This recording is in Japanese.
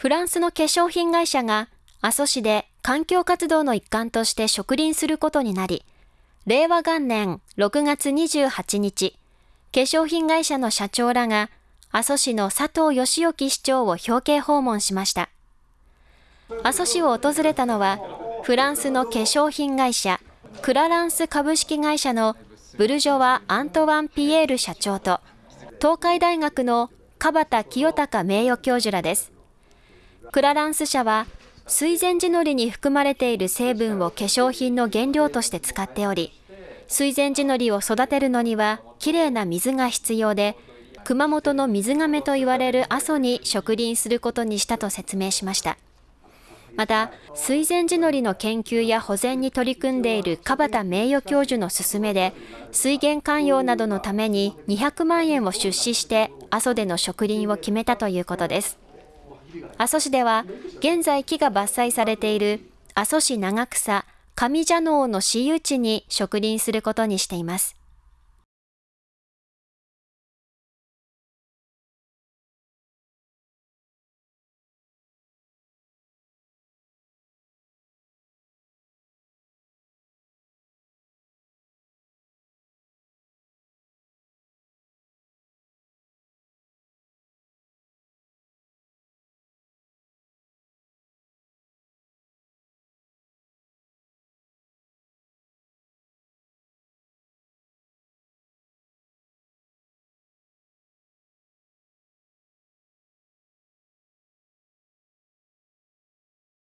フランスの化粧品会社が阿蘇市で環境活動の一環として植林することになり、令和元年6月28日、化粧品会社の社長らが阿蘇市の佐藤義興市長を表敬訪問しました。阿蘇市を訪れたのは、フランスの化粧品会社、クラランス株式会社のブルジョワ・アントワン・ピエール社長と、東海大学の川田清隆名誉教授らです。クラランス社は、水前寺のりに含まれている成分を化粧品の原料として使っており、水前寺のりを育てるのにはきれいな水が必要で、熊本の水亀と言われる阿蘇に植林することにしたと説明しました。また、水前寺のりの研究や保全に取り組んでいる川田名誉教授の勧めで、水源寛容などのために200万円を出資して阿蘇での植林を決めたということです。阿蘇市では、現在木が伐採されている阿蘇市長草上蛇能の私有地に植林することにしています。